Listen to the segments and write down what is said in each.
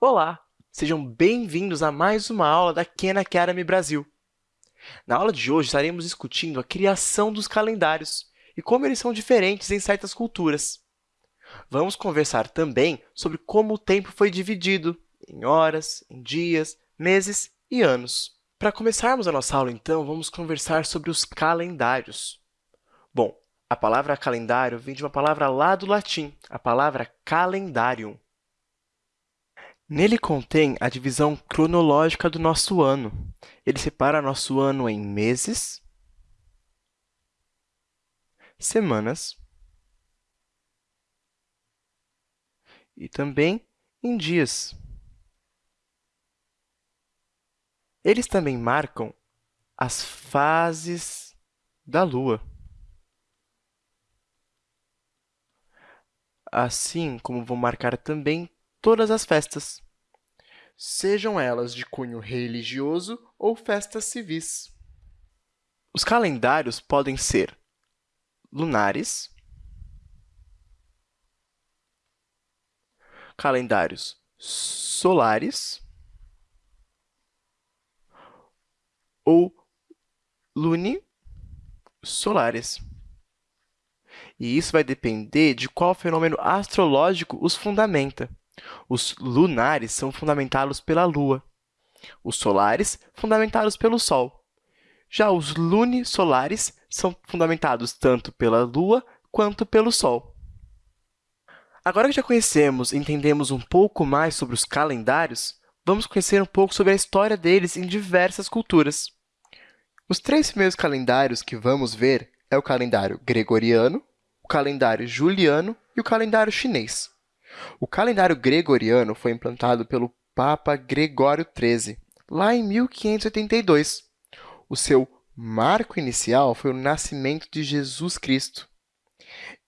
Olá! Sejam bem-vindos a mais uma aula da Khan Academy Brasil. Na aula de hoje, estaremos discutindo a criação dos calendários e como eles são diferentes em certas culturas. Vamos conversar também sobre como o tempo foi dividido em horas, em dias, meses e anos. Para começarmos a nossa aula, então, vamos conversar sobre os calendários. Bom, a palavra calendário vem de uma palavra lá do latim, a palavra calendarium. Nele contém a divisão cronológica do nosso ano. Ele separa nosso ano em meses, semanas e também em dias. Eles também marcam as fases da Lua. Assim como vão marcar também todas as festas, sejam elas de cunho religioso ou festas civis. Os calendários podem ser lunares, calendários solares ou lunisolares. E isso vai depender de qual fenômeno astrológico os fundamenta. Os lunares são fundamentados pela Lua, os solares, fundamentados pelo Sol. Já os lunisolares são fundamentados tanto pela Lua quanto pelo Sol. Agora que já conhecemos e entendemos um pouco mais sobre os calendários, vamos conhecer um pouco sobre a história deles em diversas culturas. Os três primeiros calendários que vamos ver é o calendário gregoriano, o calendário juliano e o calendário chinês. O calendário gregoriano foi implantado pelo Papa Gregório XIII, lá em 1582. O seu marco inicial foi o nascimento de Jesus Cristo.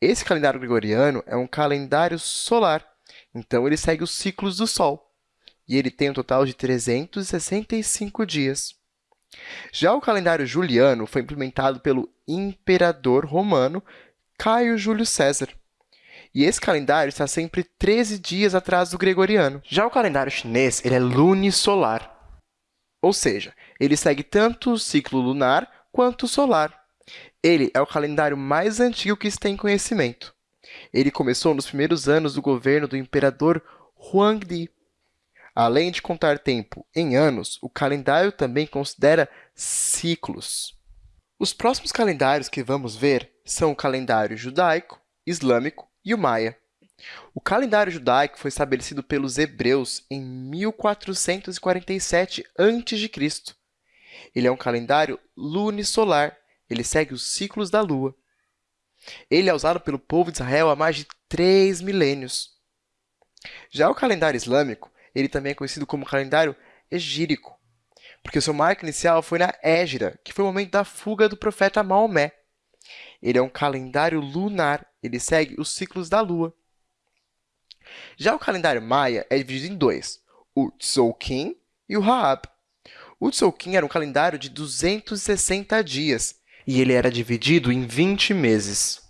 Esse calendário gregoriano é um calendário solar, então ele segue os ciclos do Sol, e ele tem um total de 365 dias. Já o calendário juliano foi implementado pelo imperador romano Caio Júlio César. E esse calendário está sempre 13 dias atrás do gregoriano. Já o calendário chinês ele é lunisolar, ou seja, ele segue tanto o ciclo lunar quanto o solar. Ele é o calendário mais antigo que se tem conhecimento. Ele começou nos primeiros anos do governo do imperador Huangdi, Além de contar tempo em anos, o calendário também considera ciclos. Os próximos calendários que vamos ver são o calendário judaico, islâmico e o maia. O calendário judaico foi estabelecido pelos hebreus em 1447 a.C. Ele é um calendário lunisolar, ele segue os ciclos da lua. Ele é usado pelo povo de Israel há mais de três milênios. Já o calendário islâmico ele também é conhecido como calendário egírico, porque seu marco inicial foi na Égira, que foi o momento da fuga do profeta Maomé. Ele é um calendário lunar, ele segue os ciclos da Lua. Já o calendário maia é dividido em dois, o Tzolk'in e o Haab. O Tzolk'in era um calendário de 260 dias, e ele era dividido em 20 meses.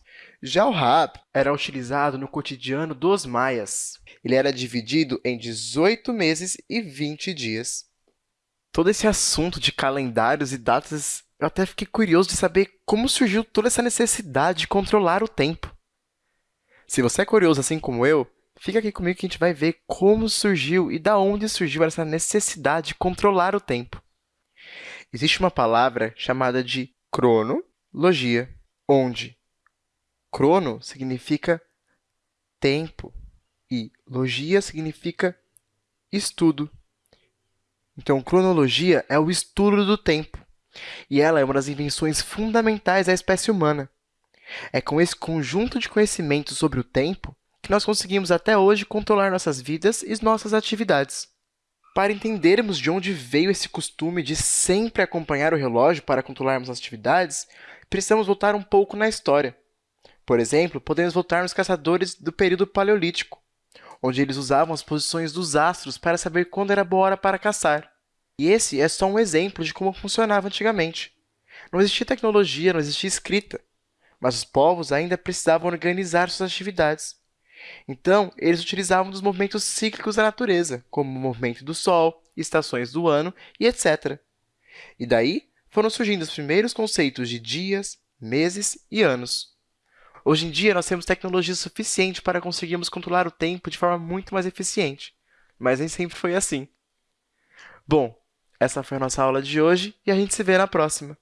Já o Raab era utilizado no cotidiano dos maias. Ele era dividido em 18 meses e 20 dias. Todo esse assunto de calendários e datas, eu até fiquei curioso de saber como surgiu toda essa necessidade de controlar o tempo. Se você é curioso assim como eu, fica aqui comigo que a gente vai ver como surgiu e da onde surgiu essa necessidade de controlar o tempo. Existe uma palavra chamada de cronologia, onde Crono significa tempo e logia significa estudo. Então, cronologia é o estudo do tempo, e ela é uma das invenções fundamentais da espécie humana. É com esse conjunto de conhecimentos sobre o tempo que nós conseguimos até hoje controlar nossas vidas e nossas atividades. Para entendermos de onde veio esse costume de sempre acompanhar o relógio para controlarmos as atividades, precisamos voltar um pouco na história. Por exemplo, podemos voltar nos caçadores do período paleolítico, onde eles usavam as posições dos astros para saber quando era boa hora para caçar. E esse é só um exemplo de como funcionava antigamente. Não existia tecnologia, não existia escrita, mas os povos ainda precisavam organizar suas atividades. Então, eles utilizavam dos movimentos cíclicos da natureza, como o movimento do Sol, estações do ano e etc. E daí foram surgindo os primeiros conceitos de dias, meses e anos. Hoje em dia, nós temos tecnologia suficiente para conseguirmos controlar o tempo de forma muito mais eficiente, mas nem sempre foi assim. Bom, essa foi a nossa aula de hoje e a gente se vê na próxima.